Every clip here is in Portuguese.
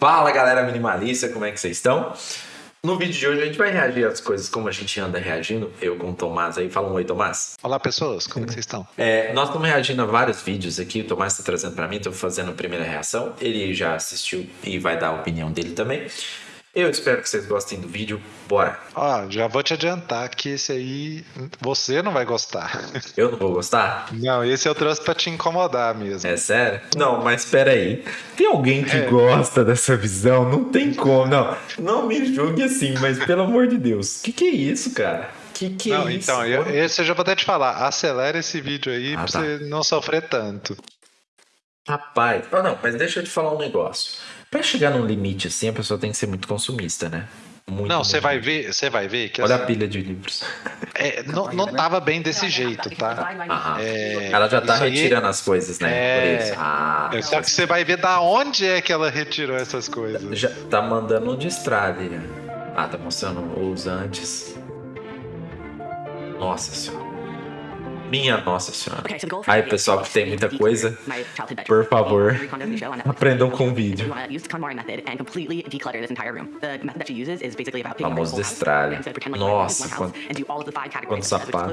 Fala galera minimalista, como é que vocês estão? No vídeo de hoje a gente vai reagir às coisas como a gente anda reagindo. Eu com o Tomás aí. Fala um oi, Tomás. Olá pessoas, como é que vocês estão? É, nós estamos reagindo a vários vídeos aqui. O Tomás está trazendo para mim, estou fazendo a primeira reação. Ele já assistiu e vai dar a opinião dele também. Eu espero que vocês gostem do vídeo. Bora! Ó, já vou te adiantar que esse aí você não vai gostar. Eu não vou gostar? Não, esse eu trouxe pra te incomodar mesmo. É sério? Não, mas espera aí. Tem alguém que é. gosta dessa visão? Não tem como. Não, não me julgue assim, mas pelo amor de Deus. Que que é isso, cara? Que que não, é isso? Então, eu, esse eu já vou até te falar. Acelera esse vídeo aí ah, pra tá. você não sofrer tanto. Rapaz, oh, não, mas deixa eu te falar um negócio. Para chegar num limite assim, a pessoa tem que ser muito consumista, né? Muito, não, você vai ver, você vai ver que olha assim, a pilha de livros. É, não, não tava bem desse jeito, tá? É, ela já tá retirando aí, as coisas, né? É, ah, é, só que você vai ver da onde é que ela retirou essas coisas. Já tá mandando um destrave. Ah, tá mostrando os antes. Nossa senhora. Minha Nossa Senhora. Aí, pessoal que tem muita coisa, por favor, aprendam com o vídeo. Famoso destralho. Nossa, quanto, quanto sapato.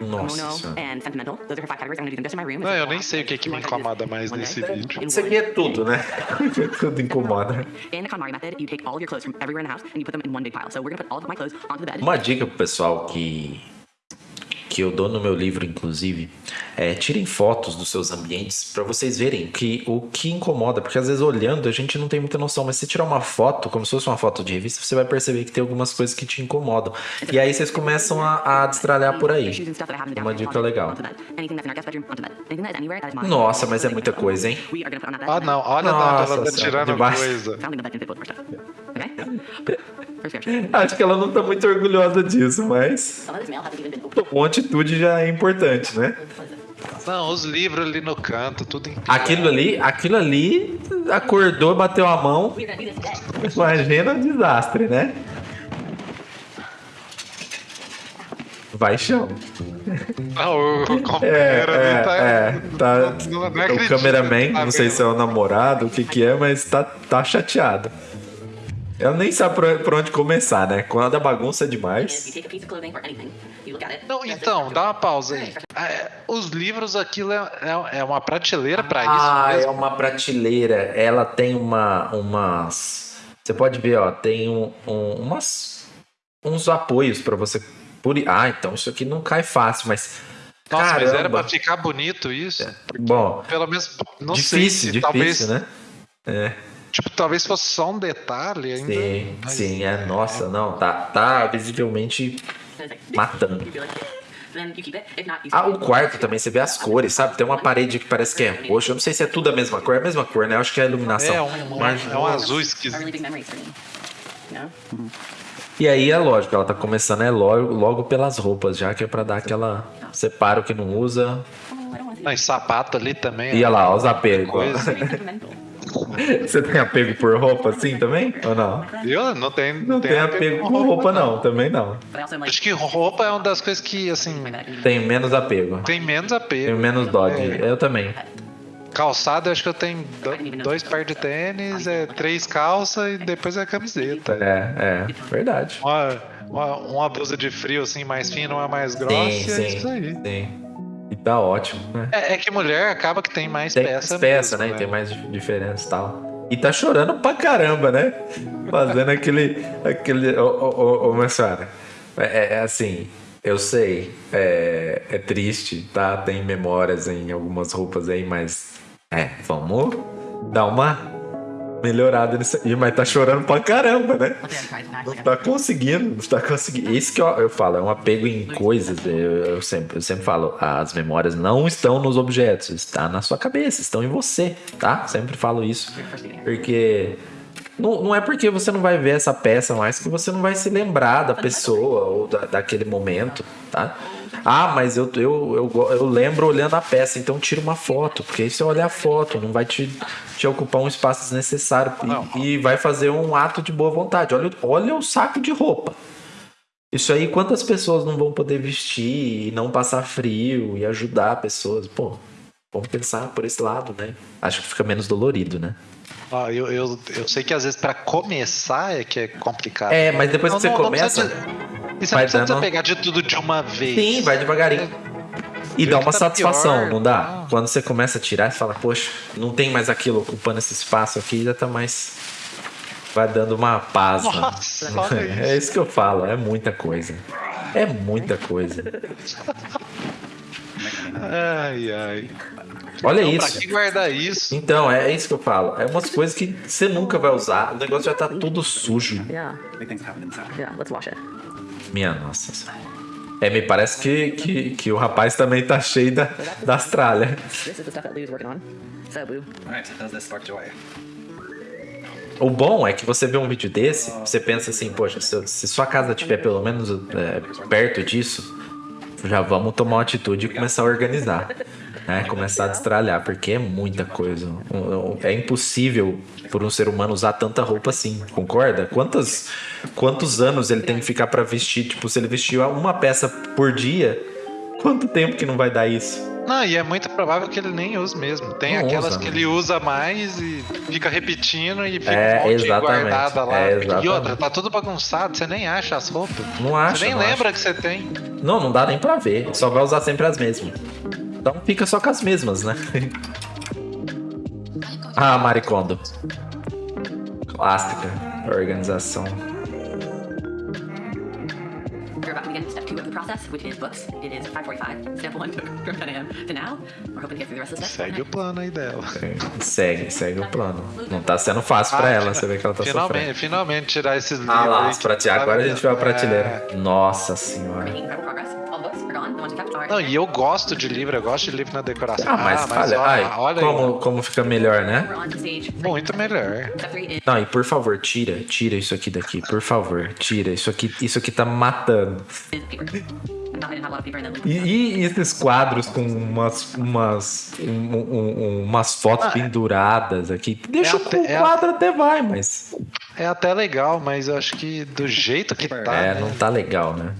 Nossa Não, eu nem sei o que, que me incomoda mais nesse vídeo. Isso aqui é tudo, né? tudo incomoda. Uma dica pro pessoal que que eu dou no meu livro, inclusive, é, tirem fotos dos seus ambientes para vocês verem que o que incomoda, porque às vezes olhando a gente não tem muita noção, mas se tirar uma foto, como se fosse uma foto de revista, você vai perceber que tem algumas coisas que te incomodam. E aí vocês começam a, a destralhar por aí. Uma dica legal. Nossa, mas é muita coisa, hein? Ah, não, olha Nossa, ela tá tirando coisa. Acho que ela não tá muito orgulhosa disso, mas. Uma atitude já é importante, né? Não, os livros ali no canto, tudo em Aquilo ali, aquilo ali acordou, bateu a mão. Imagina o desastre, né? Vai chão. Não, o é, é, tá, é, tá, não, não o cameraman, tá não sei se é o namorado, o que que é, mas tá, tá chateado. Eu nem sabe por, onde começar, né? Quando a bagunça é demais. Não, então, dá uma pausa aí. É, os livros, aquilo é, é, é uma prateleira para ah, isso? Ah, é uma prateleira. Ela tem uma, umas. Você pode ver, ó, tem um, um, umas, uns apoios para você. Por... Ah, então isso aqui não cai fácil, mas. Nossa, Caramba. mas era pra ficar bonito isso? É. Bom, pelo menos, não difícil, sei se difícil, talvez, né? É. Tipo, talvez fosse só um detalhe ainda. Sim, mas... sim, é. Nossa, não, tá, tá visivelmente matando. Ah, o quarto também, você vê as cores, sabe? Tem uma parede que parece que é roxo. Eu não sei se é tudo a mesma cor, é a mesma cor, né? Eu acho que é a iluminação. É um, Mas, é um azul esquisito. E aí é lógico, ela tá começando é logo, logo pelas roupas, já que é pra dar aquela. Separa o que não usa. Mas sapato ali também. E olha lá, os apegos. Você tem apego por roupa assim também? Ou não? Eu não tenho. Não tenho apego, apego por roupa, não. não. Também não. Acho que roupa é uma das coisas que, assim. Tem menos apego. Tem menos apego. Tem menos dog. É. Eu também. Calçado, acho que eu tenho dois pares de tênis, é, três calças e depois é a camiseta. É, é, verdade. Uma, uma, uma blusa de frio, assim, mais fina, uma mais grossa, sim, sim, é isso aí. Sim. E tá ótimo, né? É, é, que mulher acaba que tem mais tem peça. Peça, mesmo, né? né? Tem mais diferença e tal. E tá chorando pra caramba, né? Fazendo aquele. aquele ô, ô, ô, ô senhora. É, é, é, assim, eu sei, é, é triste, tá? Tem memórias em algumas roupas aí, mas. É, vamos dar uma melhorada nisso aí, mas tá chorando pra caramba, né? Não tá conseguindo, não tá conseguindo. Isso que eu, eu falo, é um apego em coisas. Eu, eu, sempre, eu sempre falo, as memórias não estão nos objetos, está na sua cabeça, estão em você, tá? Sempre falo isso. Porque não, não é porque você não vai ver essa peça mais que você não vai se lembrar da pessoa ou da, daquele momento, tá? Ah, mas eu, eu, eu, eu lembro olhando a peça, então tira uma foto, porque aí você olha a foto, não vai te, te ocupar um espaço desnecessário e, e vai fazer um ato de boa vontade. Olha, olha o saco de roupa. Isso aí, quantas pessoas não vão poder vestir e não passar frio e ajudar pessoas? Pô, vamos pensar por esse lado, né? Acho que fica menos dolorido, né? Ah, eu, eu, eu sei que às vezes pra começar é que é complicado. É, mas depois que você começa. Não e você não precisa dando... pegar de tudo de uma vez. Sim, vai devagarinho. E dá uma tá satisfação, pior, não dá? Ah. Quando você começa a tirar, você fala, poxa, não tem mais aquilo ocupando esse espaço aqui, já tá mais. Vai dando uma paz. Nossa, né? é isso que eu falo, é muita coisa. É muita coisa. ai, ai. Olha então, isso. Pra que guardar isso? Então, é isso que eu falo. É umas coisas que você nunca vai usar. O negócio já tá todo sujo. Yeah. Yeah, let's wash it. Minha nossa. É, me parece que, que, que o rapaz também tá cheio da, das tralhas. O bom é que você vê um vídeo desse, você pensa assim, poxa, se, se sua casa tiver pelo menos é, perto disso, já vamos tomar uma atitude e começar a organizar né? Começar a destralhar, porque é muita coisa. É impossível por um ser humano usar tanta roupa assim, concorda? Quantos, quantos anos ele tem que ficar para vestir? Tipo, se ele vestir uma peça por dia, quanto tempo que não vai dar isso? Não, e é muito provável que ele nem use mesmo. Tem não aquelas usa, que ele usa mais e fica repetindo e fica é, um monte guardada lá. É, e outra, tá tudo bagunçado, você nem acha as roupas. Não acha. Você nem lembra acha. que você tem. Não, não dá nem pra ver. Só vai usar sempre as mesmas. Então fica só com as mesmas, né? ah, Maricondo. Clássica. Organização. Segue o plano aí dela. Segue, segue o plano. Não tá sendo fácil pra ah, ela, você vê que ela tá finalmente, sofrendo. Finalmente tirar esses livros. Ah lá, prate... agora a gente vai pra prateleira. É... Nossa senhora. Não, e eu gosto de livro, eu gosto de livro na decoração. Ah, mas, ah, mas olha, ai, olha como, como fica melhor, né? Muito melhor. Não, e por favor, tira, tira isso aqui daqui, por favor, tira. Isso aqui, isso aqui tá matando. E, e, esses quadros com umas, umas, um, um, umas fotos ah, penduradas aqui. Deixa é o até, quadro é até vai, mas. É até legal, mas eu acho que do jeito que tá. É, né? não tá legal, né?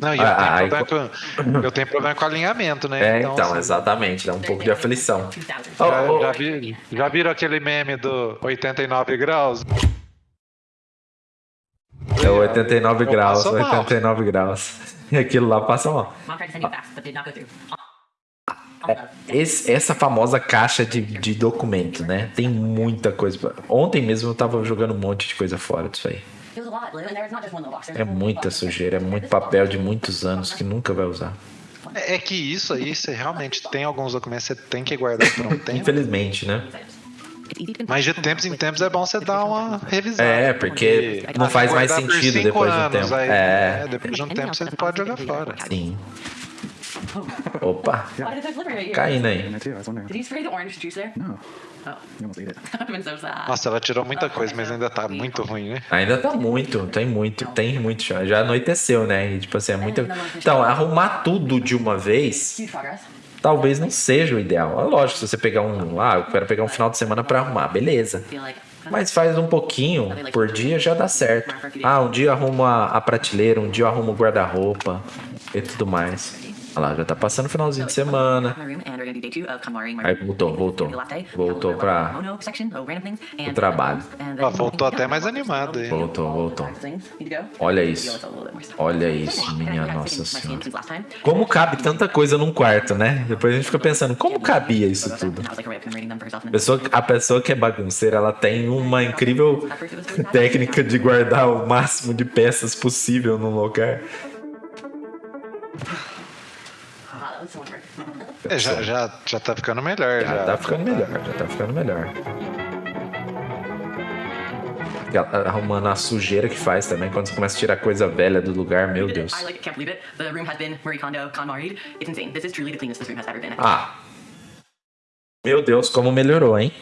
Não, e eu, ah, tenho ah, com, eu, tenho problema com alinhamento, né? É, então, então assim, exatamente, dá um pouco de aflição. Já, oh, já, vi, já viram aquele meme do 89 graus? É 89 eu graus, 89 mal. graus. E aquilo lá passa mal. É, esse, essa famosa caixa de, de documento, né? Tem muita coisa. Ontem mesmo eu tava jogando um monte de coisa fora disso aí. É muita sujeira, é muito papel de muitos anos que nunca vai usar. É, é que isso aí, você realmente tem alguns documentos que você tem que guardar por um tempo. Infelizmente, né? Mas de tempos em tempos é bom você dar uma revisão. É, porque não faz mais sentido depois de um tempo. Aí, é. é, depois de um tempo você pode jogar fora. Sim. Opa. Caindo aí. Nossa, ela tirou muita coisa, mas ainda tá muito ruim, né? Ainda tá muito, tem muito, tem muito já. Já anoiteceu, né? E, tipo assim, é muito. Então, arrumar tudo de uma vez talvez não seja o ideal. É lógico, se você pegar um. Ah, eu quero pegar um final de semana para arrumar, beleza. Mas faz um pouquinho por dia já dá certo. Ah, um dia arruma a prateleira, um dia arruma o guarda-roupa e tudo mais. Olha lá, já tá passando o finalzinho de semana. Aí voltou, voltou. Voltou pra o trabalho. Ah, voltou até mais animado aí. Voltou, voltou. Olha isso. Olha isso, minha nossa senhora. Como cabe tanta coisa num quarto, né? Depois a gente fica pensando, como cabia isso tudo? A pessoa, a pessoa que é bagunceira, ela tem uma incrível técnica de guardar o máximo de peças possível num lugar. É, já, já, já tá ficando melhor. Já, já tá ficando melhor, já tá ficando melhor. Arrumando a sujeira que faz também, quando você começa a tirar coisa velha do lugar, meu Deus. Ah. Meu Deus, como melhorou, hein?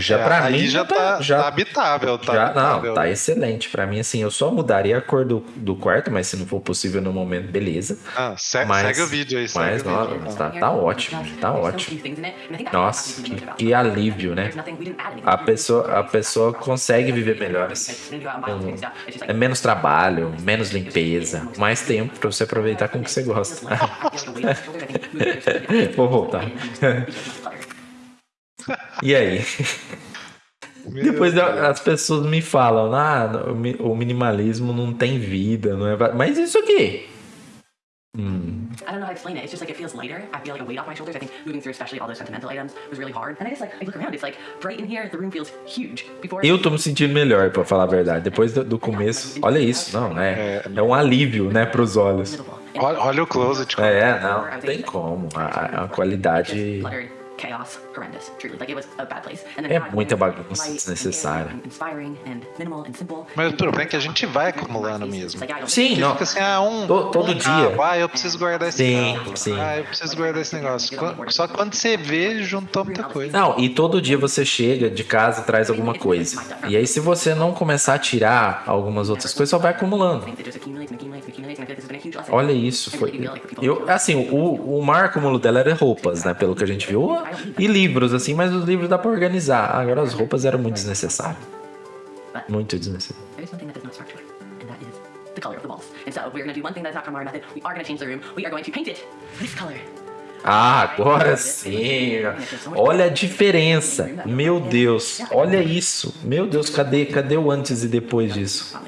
Já é, pra mim já, tá, já tá habitável, tá já, habitável. Não, tá excelente. Pra mim, assim, eu só mudaria a cor do, do quarto, mas se não for possível no momento, beleza. Ah, segue, mas, segue o vídeo aí, Mas, não, vídeo. Tá, tá ótimo, tá ótimo. Nossa, que, que, alívio, né? A pessoa, a pessoa consegue viver melhor, assim. É menos trabalho, menos limpeza, mais tempo pra você aproveitar com o que você gosta. Vou voltar. E aí? Depois as pessoas me falam, ah, o minimalismo não tem vida, não é? Mas isso aqui. Mm. I don't know how to explain it. It's just like it feels lighter. I feel like a weight off my shoulders. I think moving through, especially all those sentimental items, was really hard. And I just like I look around. It's like bright in here. The room feels huge. Before eu tô me sentindo melhor, para falar a verdade. Depois do, do começo, olha isso, não, é, é um alívio, né, para os olhos. Olha, olha o closet. É, não, não tem como. A, a qualidade chaos, horrendous, truly. Like it was a bad place. And then é muita bagunça desnecessária. Mas o problema é que a gente vai acumulando mesmo. Sim, não. Fica assim, ah, um, todo, todo um, dia. Ah, eu preciso guardar esse sim, carro. Sim. Ah, eu preciso guardar esse negócio. Só que quando você vê, juntou muita coisa. Não, e todo dia você chega de casa e traz alguma coisa. E aí, se você não começar a tirar algumas outras coisas, só vai acumulando. Olha isso, foi. Eu, assim, o, o maior acúmulo dela era roupas, né? Pelo que a gente viu. E livros, assim, mas os livros dá pra organizar. Agora as roupas eram muito desnecessárias. Muito desnecessário. Ah, agora sim. Olha a diferença. Meu Deus. Olha isso. Meu Deus, cadê, cadê o antes e depois disso?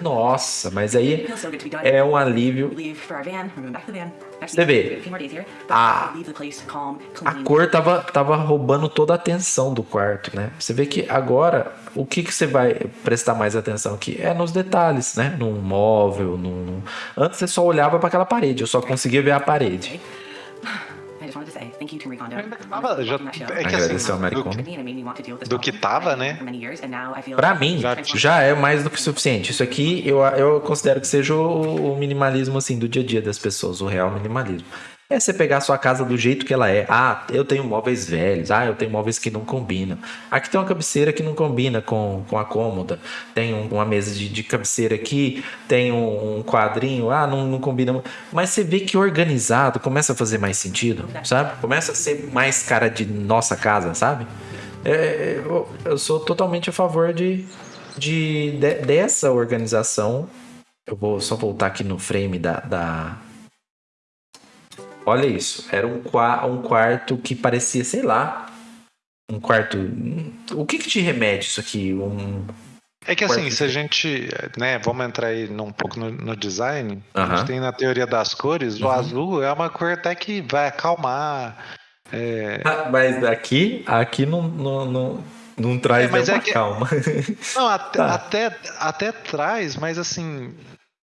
Nossa, mas aí é um alívio. Você vê, a, a cor tava, tava roubando toda a atenção do quarto, né? Você vê que agora, o que, que você vai prestar mais atenção aqui? É nos detalhes, né? Num móvel, num... Antes você só olhava para aquela parede, eu só conseguia ver a parede. Tava, já, é que assim, do, do, que tava, né? Pra mim, já, já é mais do que suficiente. Isso aqui eu, eu considero que seja o, o minimalismo assim do dia a dia das pessoas, o real minimalismo. É você pegar a sua casa do jeito que ela é. Ah, eu tenho móveis velhos. Ah, eu tenho móveis que não combinam. Aqui tem uma cabeceira que não combina com, com a cômoda. Tem um, uma mesa de, de, cabeceira aqui. Tem um, um quadrinho. Ah, não, não combina. Mas você vê que organizado começa a fazer mais sentido, sabe? Começa a ser mais cara de nossa casa, sabe? É, eu, eu sou totalmente a favor de, de, de, dessa organização. Eu vou só voltar aqui no frame da, da Olha isso. Era um, um quarto que parecia, sei lá. Um quarto. O que, que te remete isso aqui? Um. É que assim, se a gente, né, vamos entrar aí um pouco no, no design, a gente tem na teoria das cores, o uhum. azul é uma cor até que vai acalmar. É... Ah, mas aqui, aqui não, não, não, não traz é, mas é que... calma. Não, até, tá. até, até traz, mas assim,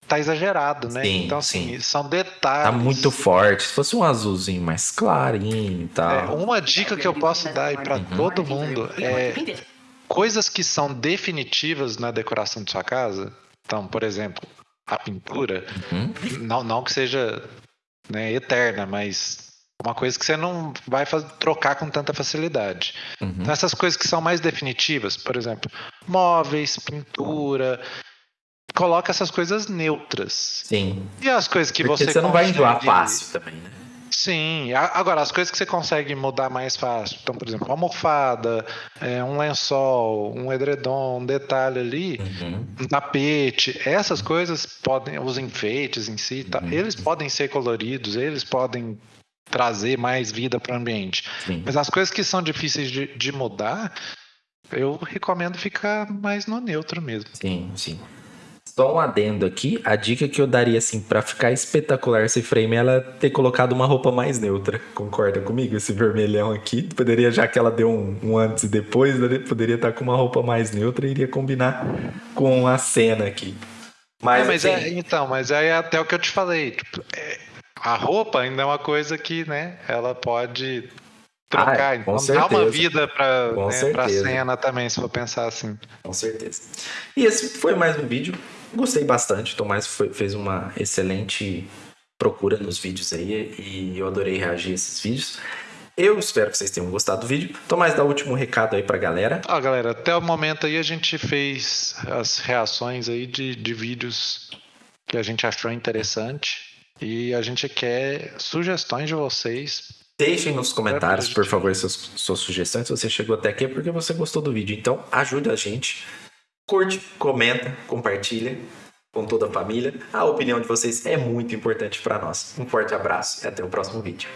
tá exagerado, né? Sim, então, assim, sim. são detalhes. Tá muito forte. Se fosse um azulzinho mais clarinho e tal. É, uma dica que eu posso dar aí pra uhum. todo mundo é coisas que são definitivas na decoração de sua casa. Então, por exemplo, a pintura. Uhum. Não, não que seja né, eterna, mas uma coisa que você não vai fazer, trocar com tanta facilidade. Uhum. Então, essas coisas que são mais definitivas, por exemplo, móveis, pintura, coloca essas coisas neutras. Sim. E as coisas que Porque você. Você não vai enjoar fácil também, né? Sim, agora as coisas que você consegue mudar mais fácil. Então, por exemplo, uma almofada, é, um lençol, um edredom, um detalhe ali, uhum. um tapete, essas coisas podem, os enfeites em si, tá, uhum. eles podem ser coloridos, eles podem trazer mais vida para o ambiente. Sim. Mas as coisas que são difíceis de, de mudar, eu recomendo ficar mais no neutro mesmo. Sim, sim. Só um adendo aqui, a dica que eu daria assim para ficar espetacular esse frame é ela ter colocado uma roupa mais neutra. Concorda comigo? Esse vermelhão aqui, poderia já que ela deu um, um antes e depois, né, poderia estar tá com uma roupa mais neutra e iria combinar com a cena aqui. Mas, é, mas assim, é, então, mas é até o que eu te falei, tipo, é, a roupa ainda é uma coisa que, né, ela pode trocar. Ah, então certeza. dá uma vida para né, a cena também, se for pensar assim. Com certeza. E esse foi mais um vídeo. Gostei bastante. Tomás foi, fez uma excelente procura nos vídeos aí e eu adorei reagir a esses vídeos. Eu espero que vocês tenham gostado do vídeo. Tomás, dá o último recado aí pra galera. Ah, galera, até o momento aí a gente fez as reações aí de, de vídeos que a gente achou interessante e a gente quer sugestões de vocês Deixem nos comentários, por favor, suas, suas sugestões. Se você chegou até aqui é porque você gostou do vídeo. Então, ajuda a gente. Curte, comenta, compartilha com toda a família. A opinião de vocês é muito importante para nós. Um forte abraço e até o próximo vídeo.